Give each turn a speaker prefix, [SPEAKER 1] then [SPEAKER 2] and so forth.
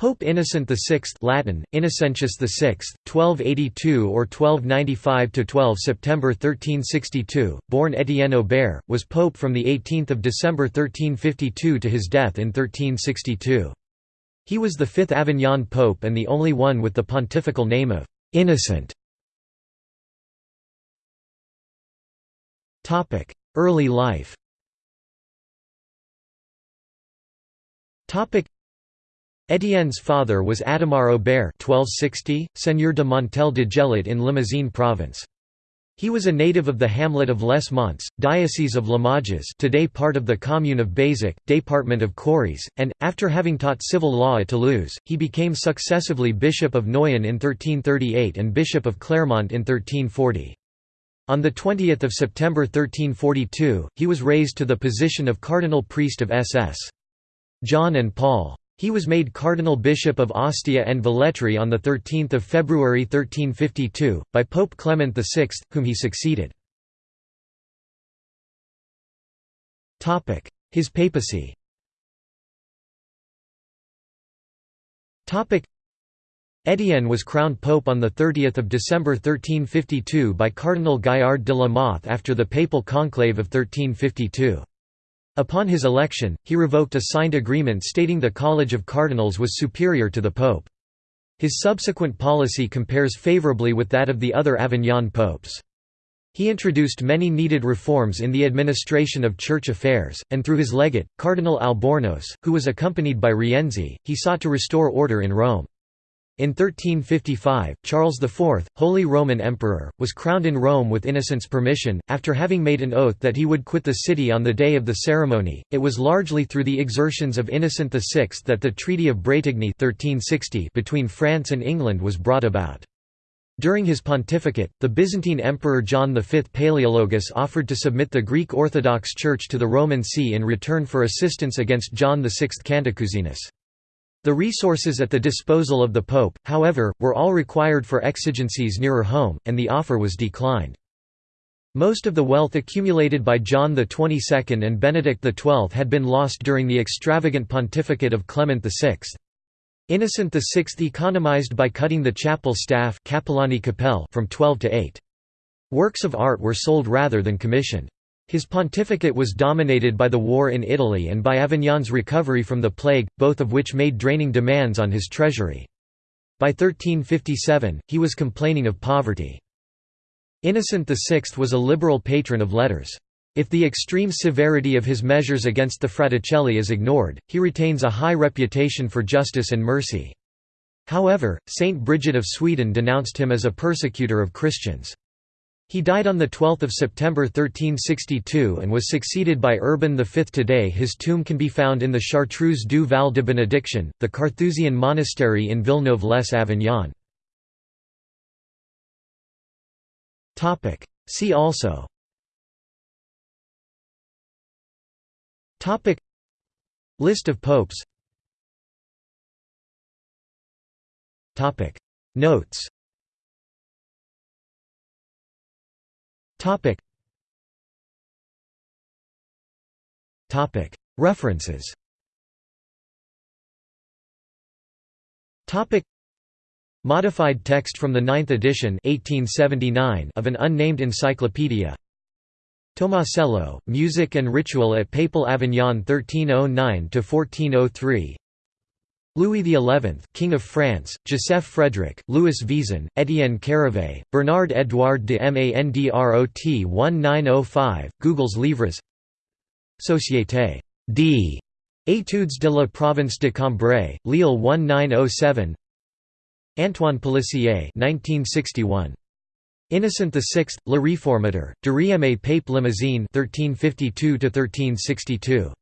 [SPEAKER 1] Pope Innocent VI Latin, Innocentius VI, 1282 or 1295–12 September 1362, born Étienne Aubert, was pope from 18 December 1352 to his death in 1362. He was the fifth Avignon pope and the only one with the pontifical name of «innocent». Early life Étienne's father was Adhémar Aubert 1260, seigneur de Montel de Gelat in Limousin province. He was a native of the hamlet of Les Monts, Diocese of Limoges today part of the commune of Beyssac, department of Corrèze, and, after having taught civil law at Toulouse, he became successively Bishop of Noyon in 1338 and Bishop of Clermont in 1340. On 20 September 1342, he was raised to the position of cardinal priest of SS. John and Paul. He was made Cardinal Bishop of Ostia and Velletri on 13 February 1352, by Pope Clement VI, whom he succeeded. His papacy Étienne was crowned pope on 30 December 1352 by Cardinal Gaillard de la Mothe after the papal conclave of 1352. Upon his election, he revoked a signed agreement stating the College of Cardinals was superior to the Pope. His subsequent policy compares favorably with that of the other Avignon popes. He introduced many needed reforms in the administration of church affairs, and through his legate, Cardinal Albornoz, who was accompanied by Rienzi, he sought to restore order in Rome. In 1355, Charles IV, Holy Roman Emperor, was crowned in Rome with Innocent's permission, after having made an oath that he would quit the city on the day of the ceremony. It was largely through the exertions of Innocent VI that the Treaty of Bretigny 1360 between France and England was brought about. During his pontificate, the Byzantine Emperor John V Palaeologus offered to submit the Greek Orthodox Church to the Roman See in return for assistance against John VI Cantacuzenus. The resources at the disposal of the Pope, however, were all required for exigencies nearer home, and the offer was declined. Most of the wealth accumulated by John XXII and Benedict XII had been lost during the extravagant pontificate of Clement VI. Innocent VI economized by cutting the chapel staff from 12 to 8. Works of art were sold rather than commissioned. His pontificate was dominated by the war in Italy and by Avignon's recovery from the plague, both of which made draining demands on his treasury. By 1357, he was complaining of poverty. Innocent VI was a liberal patron of letters. If the extreme severity of his measures against the Fraticelli is ignored, he retains a high reputation for justice and mercy. However, Saint Bridget of Sweden denounced him as a persecutor of Christians. He died on 12 September 1362 and was succeeded by Urban V. Today his tomb can be found in the Chartreuse du Val de Benediction, the Carthusian monastery in Villeneuve-les-Avignon. See also. List of popes. Notes Topic. Topic. References. Topic. Modified text from the ninth edition 1879 of an unnamed encyclopedia Tomasello, Music and Ritual at Papal Avignon 1309–1403 Louis XI, King of France, Joseph Frédéric, Louis Vaesen, Étienne Charavay, Bernard Édouard de Mandrot 1905, Google's Livres Société d. Études de la province de Cambrai, Lille 1907 Antoine Pélissier 1961. Innocent VI, Le Réformateur, de Rieme Pape Limousine 1352 1362.